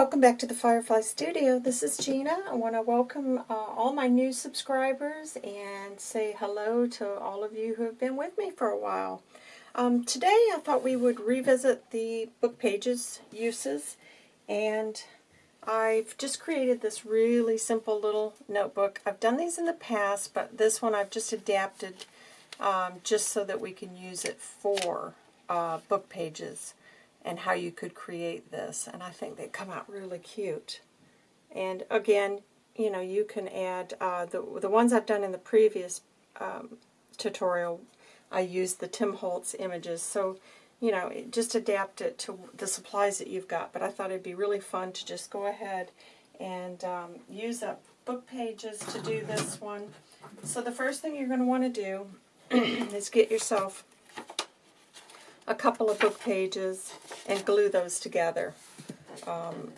welcome back to the Firefly Studio. This is Gina. I want to welcome uh, all my new subscribers and say hello to all of you who have been with me for a while. Um, today I thought we would revisit the book pages uses and I've just created this really simple little notebook. I've done these in the past, but this one I've just adapted um, just so that we can use it for uh, book pages and how you could create this. And I think they come out really cute. And again, you know, you can add, uh, the, the ones I've done in the previous um, tutorial, I used the Tim Holtz images. So, you know, just adapt it to the supplies that you've got. But I thought it'd be really fun to just go ahead and um, use up book pages to do this one. So the first thing you're going to want to do is get yourself a couple of book pages and glue those together. Um,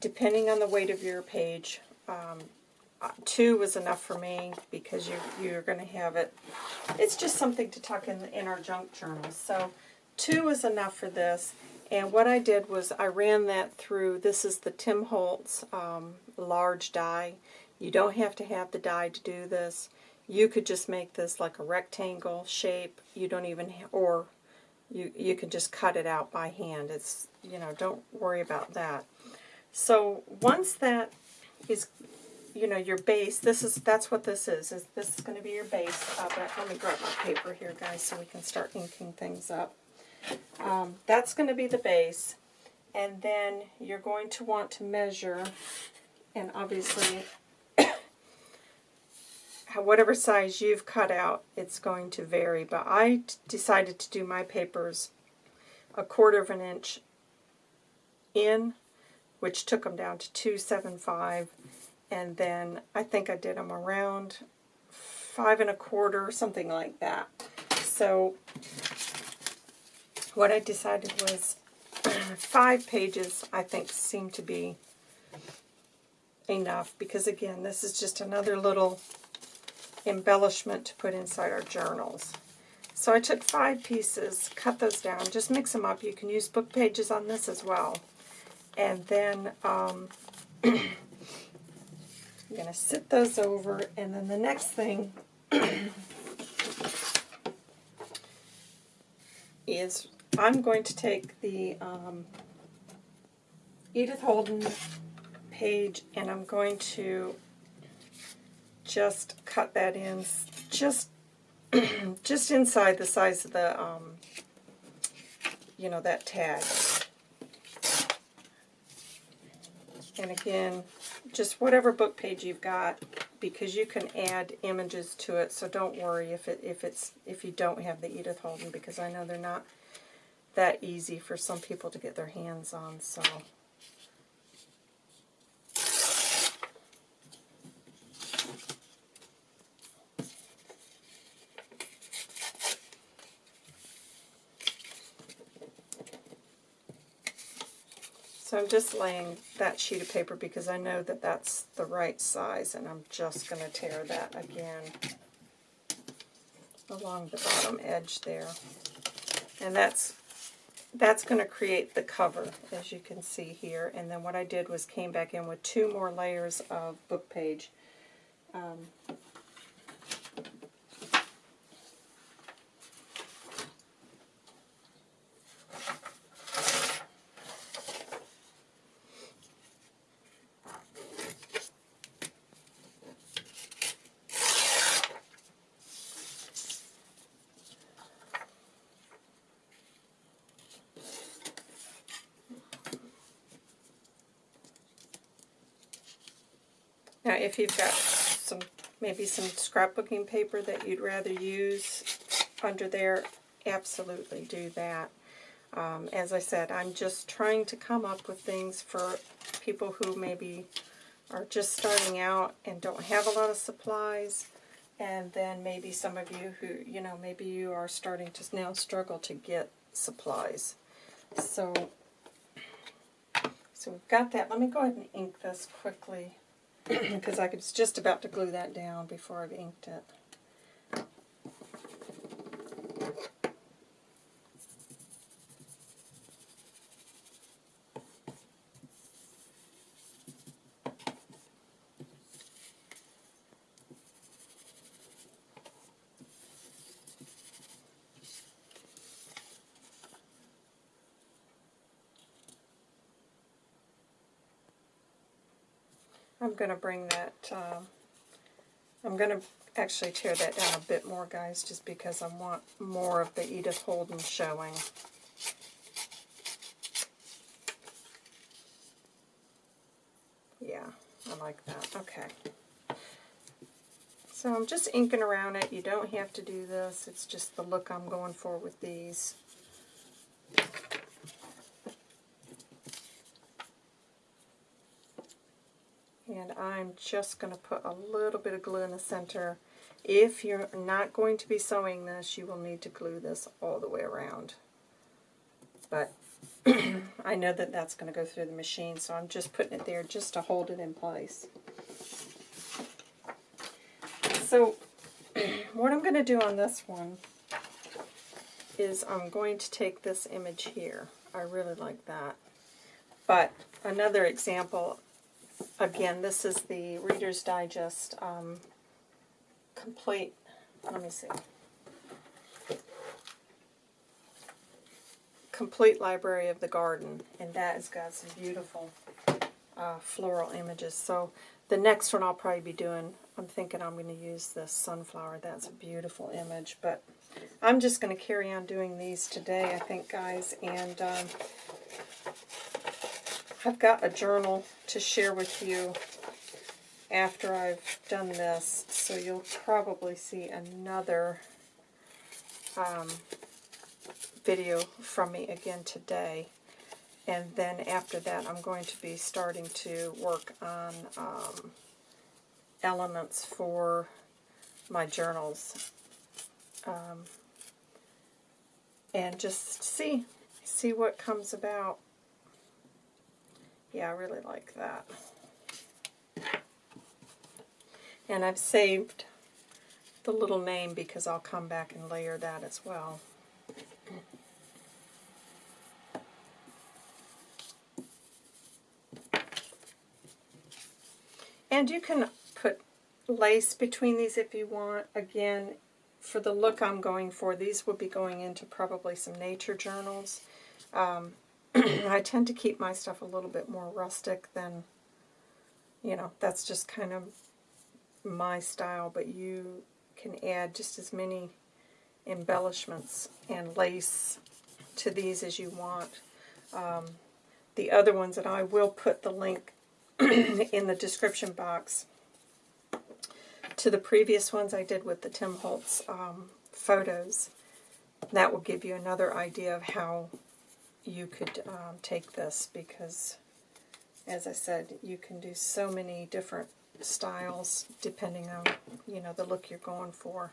depending on the weight of your page, um, uh, two was enough for me because you, you're going to have it. It's just something to tuck in, in our junk journals. So two was enough for this. And what I did was I ran that through, this is the Tim Holtz um, large die. You don't have to have the die to do this. You could just make this like a rectangle shape. You don't even, or you, you can just cut it out by hand. It's, you know, don't worry about that. So once that is, you know, your base, this is, that's what this is. is this is going to be your base. Uh, but let me grab my paper here, guys, so we can start inking things up. Um, that's going to be the base. And then you're going to want to measure, and obviously whatever size you've cut out, it's going to vary. But I decided to do my papers a quarter of an inch in, which took them down to 275. And then I think I did them around five and a quarter, something like that. So what I decided was five pages, I think, seemed to be enough because again this is just another little embellishment to put inside our journals. So I took five pieces, cut those down, just mix them up. You can use book pages on this as well. And then um, I'm going to sit those over, and then the next thing is I'm going to take the um, Edith Holden page and I'm going to just cut that in just just inside the size of the um, you know that tag. And again just whatever book page you've got because you can add images to it so don't worry if it if it's if you don't have the Edith Holden because I know they're not that easy for some people to get their hands on so So I'm just laying that sheet of paper because I know that that's the right size, and I'm just going to tear that again along the bottom edge there. And that's that's going to create the cover, as you can see here. And then what I did was came back in with two more layers of book page. Um, Now if you've got some maybe some scrapbooking paper that you'd rather use under there, absolutely do that. Um, as I said, I'm just trying to come up with things for people who maybe are just starting out and don't have a lot of supplies, and then maybe some of you who, you know, maybe you are starting to now struggle to get supplies. So, so we've got that. Let me go ahead and ink this quickly because I was just about to glue that down before I've inked it. I'm going to bring that, uh, I'm going to actually tear that down a bit more, guys, just because I want more of the Edith Holden showing. Yeah, I like that. Okay. So I'm just inking around it. You don't have to do this. It's just the look I'm going for with these. And I'm just going to put a little bit of glue in the center. If you're not going to be sewing this, you will need to glue this all the way around. But I know that that's going to go through the machine, so I'm just putting it there just to hold it in place. So what I'm going to do on this one is I'm going to take this image here. I really like that. But another example again, this is the Reader's Digest um, complete, let me see, complete library of the garden, and that has got some beautiful uh, floral images. So the next one I'll probably be doing, I'm thinking I'm going to use this sunflower. That's a beautiful image, but I'm just going to carry on doing these today, I think, guys, and um, I've got a journal to share with you after I've done this, so you'll probably see another um, video from me again today. And then after that, I'm going to be starting to work on um, elements for my journals. Um, and just see, see what comes about. Yeah, I really like that. And I've saved the little name because I'll come back and layer that as well. And you can put lace between these if you want. Again, for the look I'm going for, these will be going into probably some nature journals. Um, I tend to keep my stuff a little bit more rustic than, you know, that's just kind of my style, but you can add just as many embellishments and lace to these as you want. Um, the other ones, and I will put the link in the description box to the previous ones I did with the Tim Holtz um, photos. That will give you another idea of how you could um, take this because, as I said, you can do so many different styles depending on, you know, the look you're going for.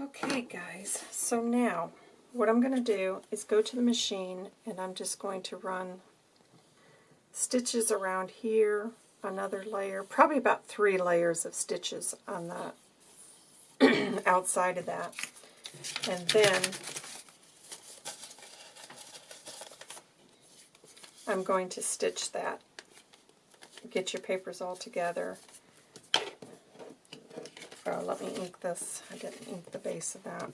Okay, guys, so now what I'm going to do is go to the machine and I'm just going to run stitches around here, another layer, probably about three layers of stitches on the outside of that. And then I'm going to stitch that. Get your papers all together. Oh, let me ink this. I didn't ink the base of that.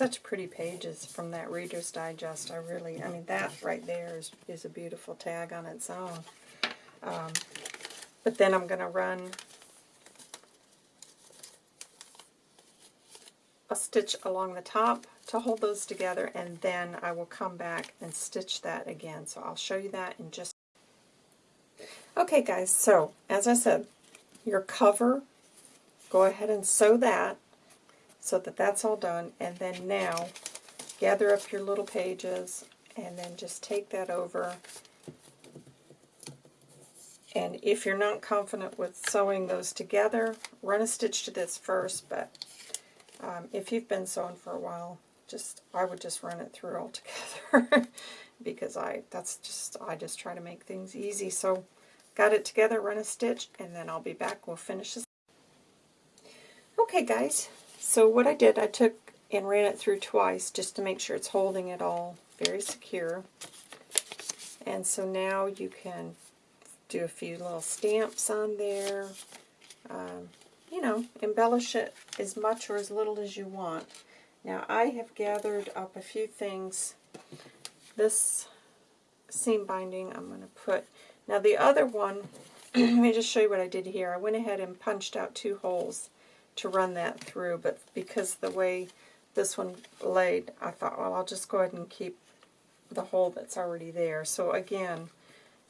Such pretty pages from that Reader's Digest. I really, I mean, that right there is, is a beautiful tag on its own. Um, but then I'm going to run a stitch along the top to hold those together, and then I will come back and stitch that again. So I'll show you that in just... Okay, guys, so as I said, your cover, go ahead and sew that so that that's all done. And then now, gather up your little pages and then just take that over. And if you're not confident with sewing those together, run a stitch to this first, but um, if you've been sewing for a while, just I would just run it through all together because I that's just I just try to make things easy. So got it together, run a stitch, and then I'll be back. We'll finish this. Okay, guys, so what I did, I took and ran it through twice just to make sure it's holding it all very secure. And so now you can do a few little stamps on there. Um, you know, embellish it as much or as little as you want. Now I have gathered up a few things. This seam binding I'm going to put. Now the other one, let me just show you what I did here. I went ahead and punched out two holes to run that through, but because the way this one laid, I thought, well, I'll just go ahead and keep the hole that's already there. So again,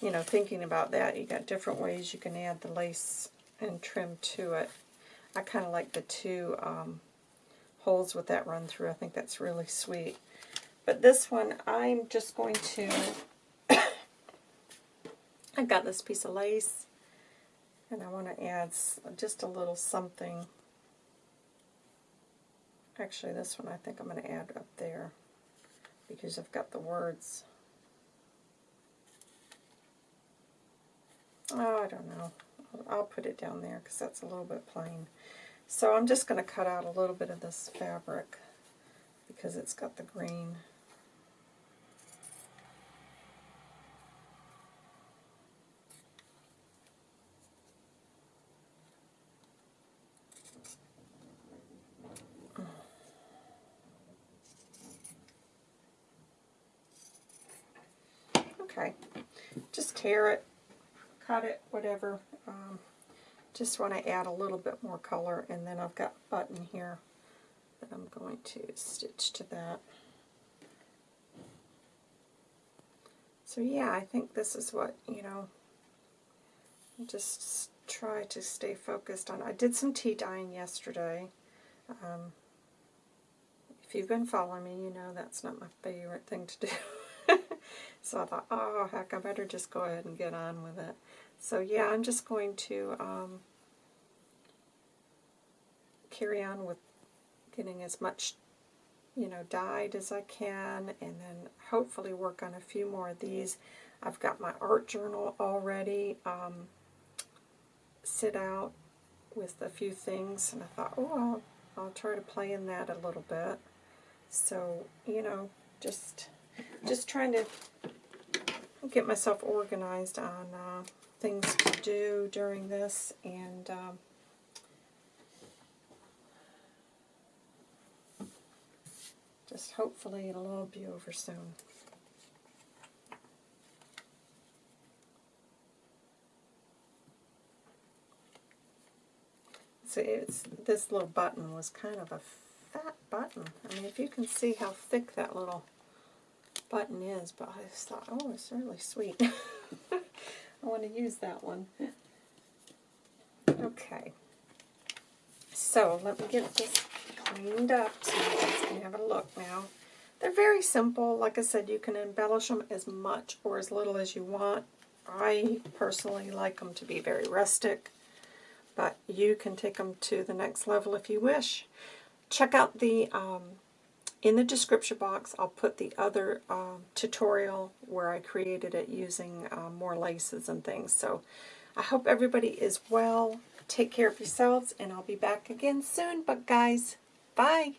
you know, thinking about that, you got different ways you can add the lace and trim to it. I kind of like the two um, holes with that run through. I think that's really sweet. But this one, I'm just going to, I've got this piece of lace, and I want to add just a little something. Actually, this one I think I'm going to add up there because I've got the words. Oh, I don't know. I'll put it down there because that's a little bit plain. So I'm just going to cut out a little bit of this fabric because it's got the green. Okay, just tear it, cut it, whatever. Um, just want to add a little bit more color, and then I've got button here that I'm going to stitch to that. So yeah, I think this is what, you know, just try to stay focused on. I did some tea dyeing yesterday. Um, if you've been following me, you know that's not my favorite thing to do. so I thought, oh, heck, I better just go ahead and get on with it. So yeah, I'm just going to um, carry on with getting as much you know, dyed as I can, and then hopefully work on a few more of these. I've got my art journal already um, sit out with a few things, and I thought, oh, I'll, I'll try to play in that a little bit. So, you know, just just trying to get myself organized on uh, things to do during this, and um, just hopefully it'll all be over soon. See, it's, this little button was kind of a fat button. I mean, if you can see how thick that little button is, but I just thought, oh, it's really sweet. I want to use that one. Okay. So let me get this cleaned up so you guys can have a look now. They're very simple. Like I said, you can embellish them as much or as little as you want. I personally like them to be very rustic, but you can take them to the next level if you wish. Check out the um, in the description box, I'll put the other uh, tutorial where I created it using uh, more laces and things. So I hope everybody is well. Take care of yourselves, and I'll be back again soon. But guys, bye.